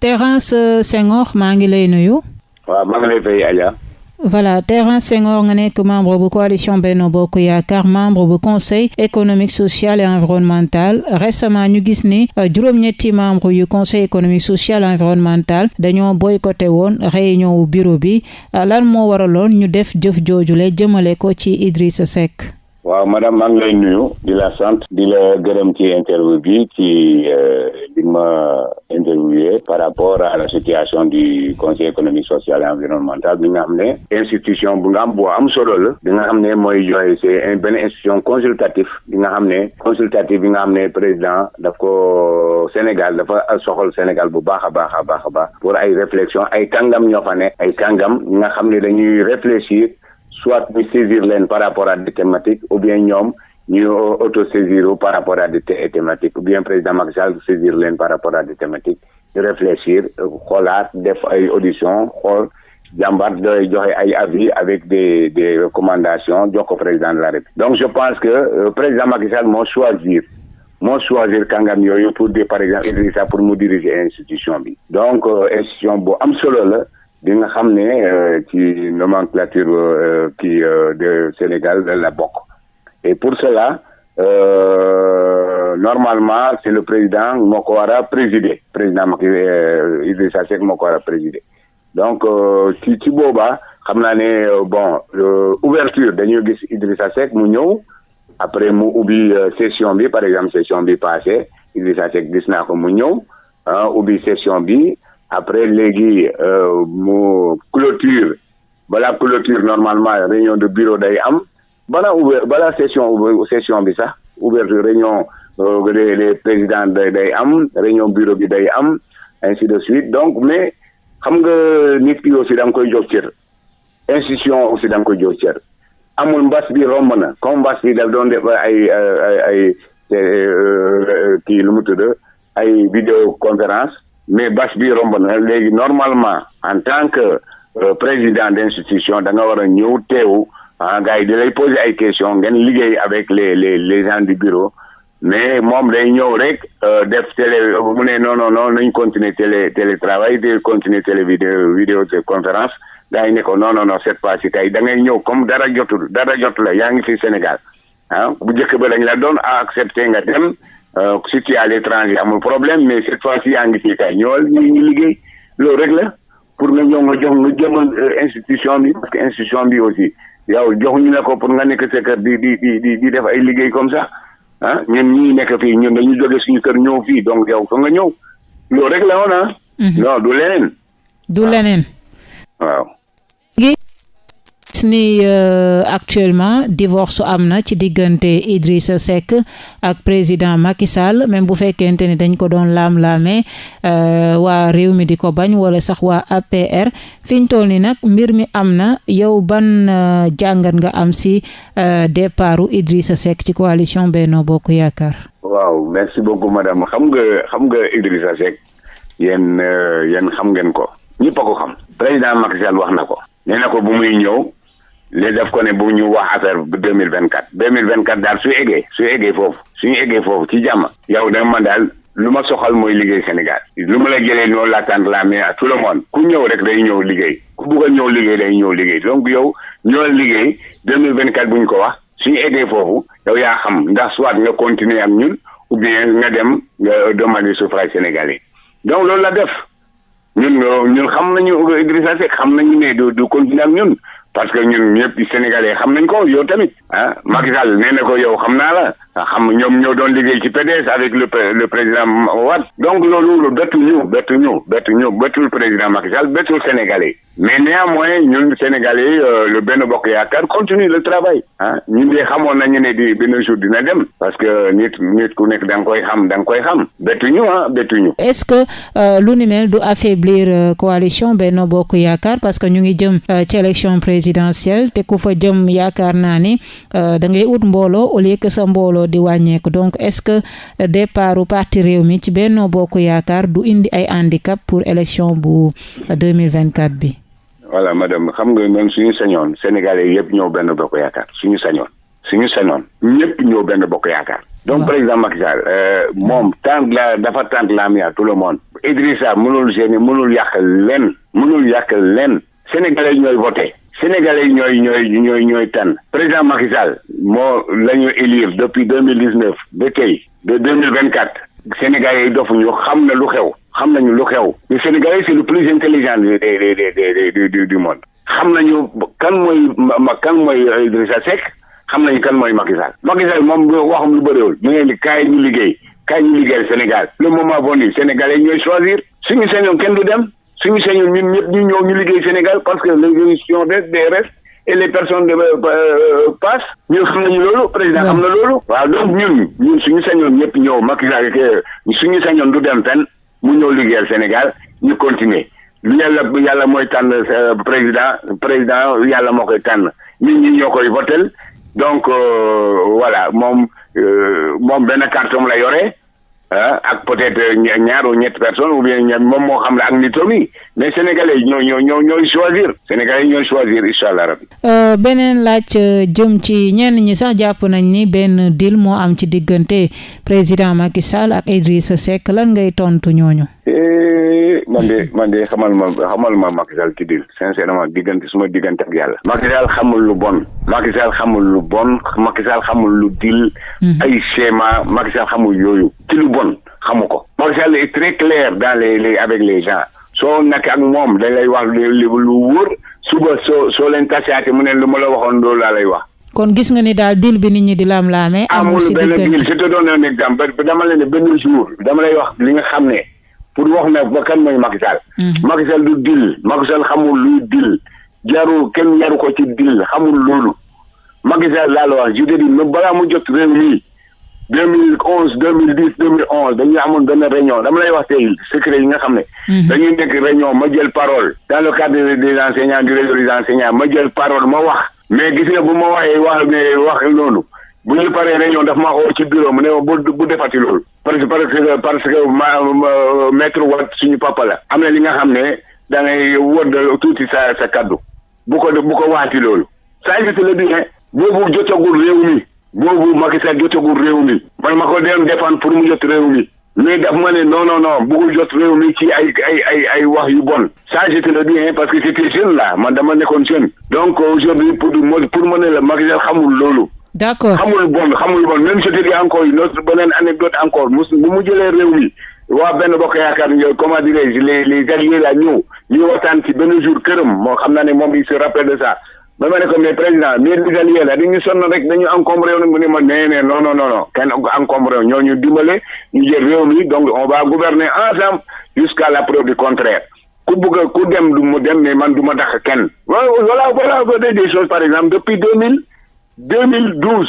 Thérence Senghor maa ngi lay nuyu. waaw maa ngi lay fay Adja. voilà Thérence Senghor nga nekk membre bu coalition Benno Bokk Yaakaar membre bu conseil économique social et environnemental récemment ñu gis ni euh, juróom-ñetti membre yu conseil économique social et environnemental dañoo boycotté woon réunion wu bureau bi euh, lan moo waraloon ñu def jëf joojule jëmale ko ci Idrissa Seck? waaw madame maa ngi lay nuyu di la sant di la gërëm ci interview bi ci euh, ma interviewé par rapport à la situation du conseil économique social et environnemental bi nga xam ne institution bu nga am boo am institution consultatif président daf ko Sénégal dafa Sénégal pour ay réflexion ay kàngam ñoo fa ne. Réfléchir soit ñu saisir leen par rapport à des thématiques ou bien ñoom ñu auto-saisir par rapport à des thématiques ou bien président Macky Sall saisir leen par rapport à des thématiques réfléchir xoolaat def ay audition xool jàmbar doy ay avis avec des recommandations jox ko président de la République. Donc je pense que euh, président Macky Sall moo choisir moo choisir kàngam yooyu pour de par exemple Idrissa pour mu diriger institution bi. Donc euh, institution bu am solo la di nga ne euh, nomenclature kii de Sénégal la bokk. Et pour cela normalement c'est le président moo ko war a présider président Macky Idrissa Seck moo ko war a présider donc ci ci boobaa xam naa ne bon ouverture dañuy gis Idrissa après mu ubbi session bi par exemple session bi passé Idrissa Seck gis naa ko ubbi session bi. Après léegi euh, mu clôture. Balaa clôture normalement réunion de bureau day am balaa ouvert session session bi sax. Ouverture réunion euh, les les présidents day am réunion bureau bi day am ainsi de suite. Donc mais xam nga nit ki aussi da nga institution aussi da nga comme euh, kii lu mu tudd ay vidéo conférence mais bas normalement en tant que euh, président teew ah gars yi di lay poser questions avec les gens du bureau. Mais moom day ñëw rek def télé non non non continuer télé télétravail continuer de conférence. Non non non cette ngay ñëw comme dara jotul fi Sénégal. Ah bu accepté nga dem. Euh, si tu à l'étranger amul problème mais cette loolu rek la. Pour nga nga jox jëmal institution parce que institution aussi yow joxuñu ne ko pour nga nekk sa kër di di di di def ay liggéey comme ça ah ñun ñii nekk fii ñun dañu jóge suñu kër ñëw fii donc yow fa nga ñëw loolu rek la woon ah. non du leneen. du leneen. waaw. Ni euh, actuellement divorce am na ci diggante Idrissa Seck ak président Macky Sall même bu fekkente ni dañ ko doon laam-laamee euh, waa réew mi di ko bañ wala sax waa APR fi ñu toll ni nag mbir mi am na. Yow ban euh, jàngat nga am si départu Idrissa Seck ci coalition Benno Bokk Yaakaar. waaw merci beaucoup madame. Xam nga xam nga Idrissa Seck yéen yéen xam ngeen ko. Ñëpp a ko xam. Président Macky Sall wax na ko. Nee na ko bu muy ñëw. Léegi def ko ne bu ñu wax affaire deux mille vingt quatre deux mille vingt quatre daal su eggee su eggee foofu suñu eggee foofu ci jàmm yow da daal lu ma soxal mooy liggéey Sénégal. lu ma la jëlee noonu la tànn la mais à tout le monde. ku ñëw rek day ñëw liggéey. ku a ñëw liggéey day ñëw liggéey. donc yow ñëwal liggéey deux mille vingt quatre bu ñu ko wax. suñu eggee foofu yow yaa xam ndax soit nga continuer ak ñun ou bien nga dem nga demander suffrage sénégalais. donc loolu la def. ñun. Parce que ñun ñëpp sénégalais xam nañ ko yow tamit ah Macky Sall nee na ko yow xam naa la xam ñoom ñoo doon liggéey ci PDS avec le le président Wade. Donc loolu bettu ñu bettu ñu bettu ñu bettul président Macky Sall bettul sénégalais. Mais néanmoins ñun sénégalais le benn bokk yaakaar continue le travail ah. Ñun de xamoon nañu ne di benn jour dina dem parce que nit nit ku nekk da nga koy xam da koy xam. Bettu ñu ah bettu ñu. est-ce que lu ni mel du affaiblir coalition Benno Bokk Yaakaar parce que ñu ngi jëm ci élection présidentielle te ku fa jëm yaakaar naa ni da ngay ut mbooloo au lieu que sa mbooloo di wàññeeku. Donc est-ce que départu parti réew mi ci Benno Bokk Yaakaar du indi ay handicap pour élection bu 2024 bi? voilà madame xam nga noonu suñu sañoon sénégalais yëpp ñëw benn bokk yaakaar suñu sañoon suñu sañoon ñëpp ñëw benn bokk yaakaar. Donc président Macky Sall euh, moom tant la dafa tant la à tout le monde. Idrissa mënul génne mënul yàq leen mënul yàq leen sénégalais ñooy voté sénégalais ñooy ñooy ñooy ñooy tànn. Président Macky Sall moo la ñu élire depuis deux mille dix neuf ba tey de deux mille vingt quatre sénégalais yi dofuñu xam na lu xew xam nañu lu xew. Le sénégalais c'est le plus intelligent du du du du monde. Xam nañu kan mooy kan mooy Idrissa Seck xam nañu kan mooy Macky Sall. Macky Sall moom waxam lu bëriwul. Mu ngeen di kaay ñu liggéey kaay ñu liggéeyal Sénégal. Le moment venu sénégalais ñooy choisir. Suñu sañoon kenn du dem suñu sañoon ñun ñëpp ñu ñëw ñu liggéey Sénégal parce que l'évolution des des restes et les personnes de euh, passent. Ñun xam nañu loolu président xam na loolu. Waaw donc ñun ñun suñu sañoon ñëpp ñëw Macky Sall suñu sañoon du dem fenn mu ñëw liggéeyal Sénégal ñu continuer. Lu yàlla yàlla mooy tànn euh, président président yàlla moo koy tànn. Nit ñi ñoo koy votel donc euh, voilà moom euh, moom benn carton la yore. Ak peut-être ñaar ou ñetti personnes ou bien moom moo xam la ak nitam yi mais sénégalais ñoo ñoo ñoo ñooy choisir sénégalais ñooy choisir incha allah rabbi. beneen laaj jëm ci ñenn ñi sax jàpp nañ ni benn deal moo am ci diggante président Macky Sall ak Idrissa Seck lan ngay tontu ñooñu. Man de man de xamal ma xamal ma Macky Sall ci dil. Sincèrement diggante suma diggante ak yàlla. Macky Sall xamul lu bon. Macky Sall xamul lu bon. Macky Sall xamul lu dil. Ay schéma. Macky Sall xamul yooyu. Ci lu bon xamu ko. Macky Sall est très clair dans les les avec les gens. Soo nekk ak moom dañ lay wax lu wóor. Suba soo soo leen tasaate mu ne lu ma la waxoon loolu laa lay wax. Kon gis nga ni daal deal bi nit ñi di laam-laamee amul si benn deal je te donne un exemple. Dama leen ne benn jour dama lay wax li nga xam ne pour wax na ba kan mooy Macky Sall. Macky Sall du dil Macky Sall xamul luy dil jarul kenn yaru ko ci dil xamul loolu Macky Sall laa la wax je te dis même balaa mu jot réew mi deux mille onze deux mille dix deux mille onze dañuy amoon benn réunion dama lay wax tey secret yi nga xam ne. dañuy nekk réunion ma jël parole. dans le cadre des enseignants du réseau des enseignants ma jël parole ma wax. mais gis nga bu ma waxee wax ne wax loolu. bu ñu paree réunion daf maa oo ci bureau mu ne ma bu bu defati loolu parce que parce que parce que ma maître Wade suñu papa la. Am na li nga xam ne da ngay wëdd tuuti sa sa kaddu. Bu ko bu ko waati loolu. Ça je te le dis boobu jotagul réew mi. Boobu Macky Sall jotagul réew mi. Man ma ko dem défendre pour mu jot réew mi. Mais daf ma ne non non non bugul jot réew mi ci ay ay ay ay wax yu bon. Ça te le dis parce que c'était jeune là. Man dama nekkoon jeune. Donc aujourd'hui pour pour ma ne la Macky Sall xamul loolu. D'accord. Bon xamul je dis encore une autre anecdote dirais-je les alliés se de ça. Les alliés non non non donc on va gouverner ensemble jusqu'à la preuve du contraire. Des choses par exemple depuis deux mille 2012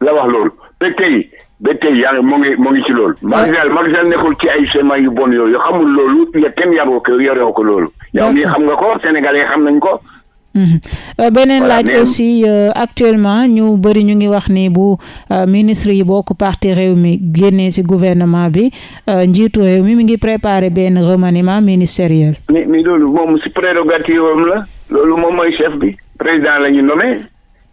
la wax loolu ba tey ba tey yaa ngi mu ngi mu ngi ci loolu. Macky Sall nekkul ci ay schéma yu bon yooyu xamul loolu ya kenn yaroo ko yoroo ko loolu. yow mii xam nga ko Sénégalais xam nañ ko. beneen laaj aussi actuellement ñu bëri ñu ngi wax ni bu ministre yi bokk parti réew mi génnee ci gouvernement bi njiitu réew mi mi ngi préparer benn remaniement ministériel. mais mais loolu moom ci prérogative am la loolu moom mooy chef bi président la ñu nommé.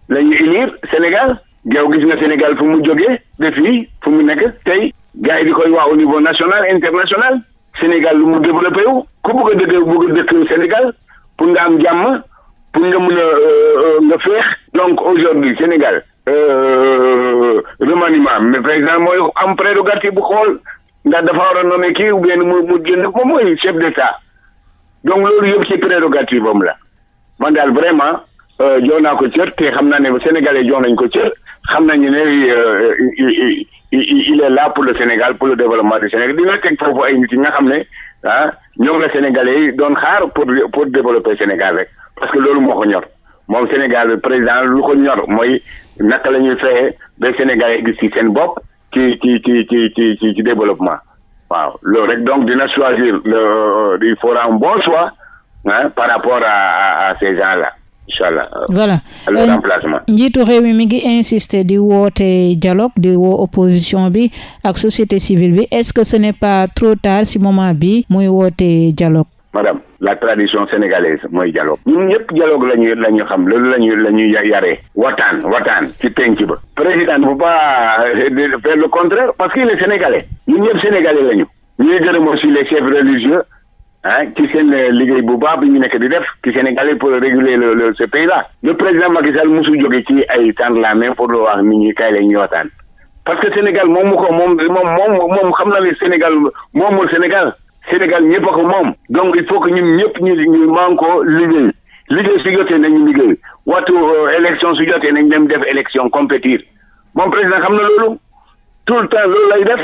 La élire Sénégal yow gis nga Sénégal fu mu jógee ba fii fu mu nekk tey gars yi di koy wax au niveau national international Sénégal lu mu développé wu ku bëgg a bëgg a dëkk Sénégal pour nga am jàmm pour nga a nga féex donc aujourd'hui Sénégal remaniement mais président mooy am prérogative bu xool ndax dafa war a nommer kii ou bien mu mu génn moom mooy chef d'état donc loolu yëpp ci prérogative am la man daal vraiment jox naa ko cër te xam naa ne Sénégalais jox nañ ko cër xam nañu ne il est là pour le Sénégal pour le développement du Sénégal. Dina teg foofu ay nit yi nga xam ne ah ñoom la Sénégalais yi doon xaar pour pour développer Sénégal rek. Parce que loolu moo ko ñor. Moom Sénégal président lu ko ñor mooy naka la ñuy fexe ba Sénégalais gis ci seen bopp ci ci ci ci ci ci ci développement. Waaw. Loolu rek donc dina choisir le il faudra un bon choix ah par rapport à à ces gens-là. Inchallah. Voilà. Le remplacement. njiitu réew mi mi ngi insister di woote dialogue di woo opposition bi ak société civile bi. Est-ce que ce n'est pas trop tard si moment bi muy woote dialogue? Madame la tradition sénégalaise mooy dialogue. Ñun ñëpp dialogue la ñu la ñu xam loolu la ñu la ñu yaree. Wataan wataan ci penc ba. Président bu pas faire le contraire parce qu'il est sénégalais. Ñun ñëpp sénégalais ñuy gërëm aussi les chefs religieux ah ci seen liggéey bu baax bi ñu nekk di def ci Sénégalais pour réguler le le ce pays là le président Macky Sall mosul jóge ci ay tànn la main pour wax nit ñi kay la ñu waxtaan. Parce que Sénégal moom mu ko moom moom moom xam na ne Sénégal moomul Sénégal. Sénégal ñëpp a ko moom. Donc il faut que ñun ñëpp ñu ñu man ko liggéey. Liggéey su jotee nañu liggéey. Waxtu élection su jotee nañ dem def élection compétir moom président xam na loolu. Tout le temps loolu lay def.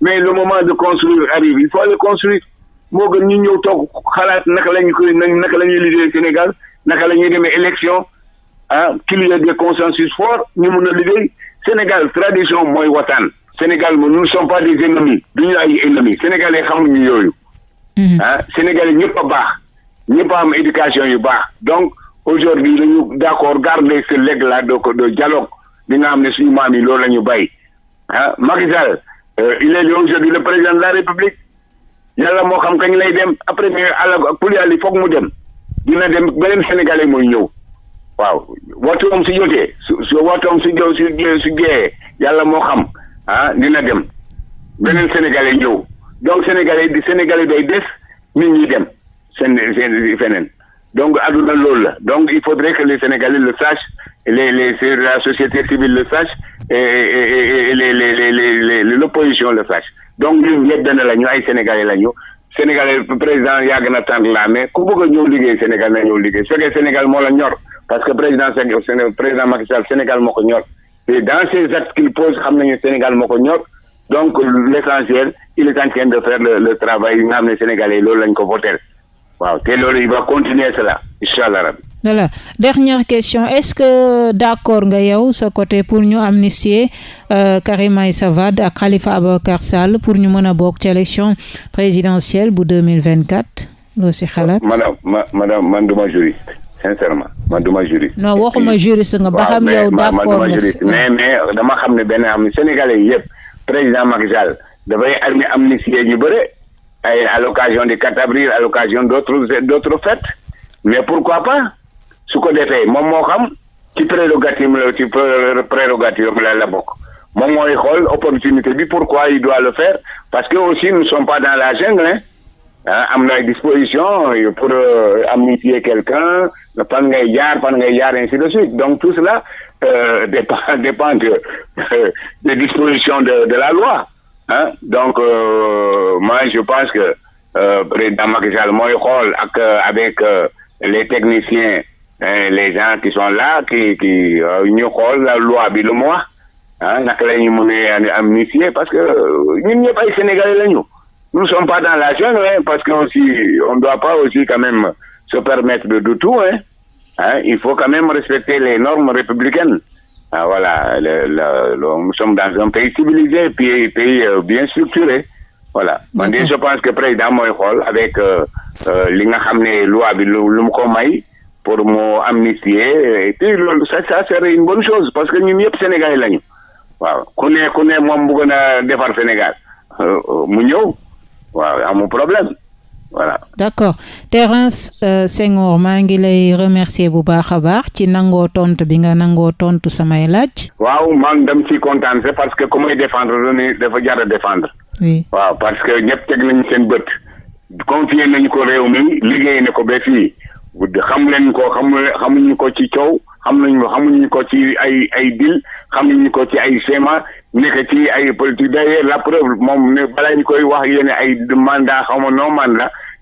mais le moment de construire arrive. Il faut aller construire. Moo gën ñu ñëw toog xalaat naka la ñu koy naka la ñuy liggéey Sénégal naka la ñuy demee élection. Ah qu'il y ait des consensus forts ñu mun a liggéey. Sénégal tradition mooy wataan Sénégal nous ne sommes pas des ennemis. Du ñu ay ennemis. Sénégalais xamuñu yooyu. ah sénégalais ñëpp a baax. Ñëpp a am éducation yu baax. Donc aujourd'hui dañu d'accord garder ce legs là de de dialogue. Bi nga xam ne suñu maam yi loolu la ñu bàyyi. Ah Macky Sall il est aujourd'hui le président de la République. Yàlla moo xam kañ lay dem. Après mais àlla pour yàlla foog mu dem. Dina dem beneen sénégalais mooy ñëw. Waaw. Waxtoom si jotee su su waxtoom si jow si su jeexee yàlla moo xam. Ah dina dem. Beneen sénégalais ñëw. Donc sénégalais di sénégalais day des nit ñi dem. Seen feneen. Donc adduna loolu la. Donc il faudrait que les sénégalais le sachent les les la société civile le sache et et et les les les les l'opposition le sache donc ñun ñëpp benn la ñu ay sénégalais la ñu sénégalais président yàgg na tànn la ku bëgg a ñëw liggéey Sénégal ñëw liggéey. Su fekkee Sénégal moo la ñor parce que président président Macky Sall Sénégal ko ñor. Et dans ces actes qu'il pose nañu Sénégal ko ñor. Donc l'essentiel il est en train de faire le le travail xam ne sénégalais ko voter waaw te loolu il va continuer cela incha allah rabbi. Voilà. Dernière question est-ce que d'accord nga yow sa côté pour ñu amnistier euh, Karim Meïssa Wade ak Khalifa Ababacar Sall pour ñu mën a bokk ci élection présidentielle bu 2024 loo si xalaat? Madame ma madame man duma juriste sincèrement man duma juriste. Non waxuma juriste nga ba xam yow d'accord nga juriste. Mais mais dama xam ne benn am sénégalais yëpp président Macky Sall dafay armi amnistier ñu bëre. ay à l'occasion du 4 avril à l'occasion d'autres d'autres fêtes. Mais pourquoi pas? Su ko defee moom moo xam ci prérogative la prérogative la la bokk. Moom mooy opportunité bi pourquoi il doit le faire. Parce que aussi nous ne sommes pas dans la jungle ah am na ay dispositions pour amnistier quelqu'un fan ngay jaar fan ngay ainsi de suite. Donc tout cela euh, dépend dépend de des dispositions de de la loi ah donc euh, moi je pense que euh, président Macky Sall ak avec les techniciens les gens qui sont là qui qui ñu xool la loi bi lu mu wax amnistier parce que ñun ñëpp sénégalais nous sommes pas dans la jungle parce que aussi on doit pas aussi quand même se permettre de, de tout hein. Hein il faut quand même respecter les normes républicaines ah voilà le, le, le, nous sommes dans un pays civilisé pays pays euh, bien structuré. Voilà. Man de je pense que président mooy xool avec li nga xam ne loi bi lu lu mu ko may pour mu amnistier et puis loolu ça ça serait une bonne chose parce que ñun ñëpp sénégalais lañu. Waaw. Ku ne ku ne moom bëgg na defar Sénégal. Mu ñëw. Waaw amul problème voilà. d'accord Thérence euh, Senghor maa ngi lay remercier bu baax a baax ci nangoo tontu bi nga nangoo tontu samay laaj. waaw man dem ci kontaan c'est parce que ku may défendre dafa jar a défendre. oui waaw parce que ñëpp teg nañu seen bët. confié nañu ko réew mi liggéey na ko ba fii xam leen ko xam xamuñu ko ci coow xam nañu xamuñu ko ci ay ay dil xamuñu ko ci ay schéma nekk ci ay politique d'ailleurs la preuve moom ne balaa ñu koy wax yéen ay mandat xaw ma non mandat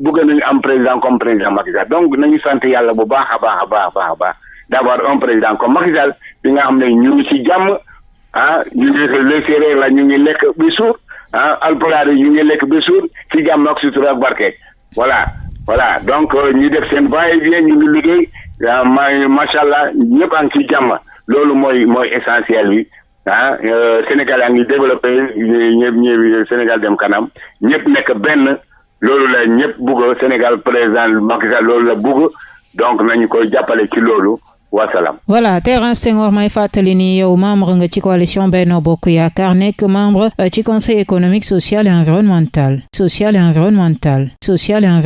bëgg nañu am président comme président Macky Sall. Donc nañu sant yàlla bu baax a baax a baax a baax d'avoir un président comme Macky Sall bi nga xam ne ñu ngi ci jàmm ah ñu ngi la ñu ngi lekk bi suur ah alpulaar yi ñu ngi lekk ba suur ci jàmm ak sutura ak barke. Voilà voilà. Donc ñu def seen va-et-vient ñu ngi liggéey. Ma macha allah ñëpp a ngi ci jàmm. Loolu mooy mooy essentiel bi. Ah Sénégal a ngi développé ñëpp ñëpp Sénégal dem kanam. Ñëpp nekk benn. Loolu la ñëpp bugg Sénégal président Macky Sall loolu la bugg donc nañu koy jàppale ci loolu wasalaam. voilà Thérence Senghor may fàttali ni yow membre nga ci coalition Benno Bokk Yaakaar nekk membre ci conseil économique social et environnemental. Social et environnemental. Social et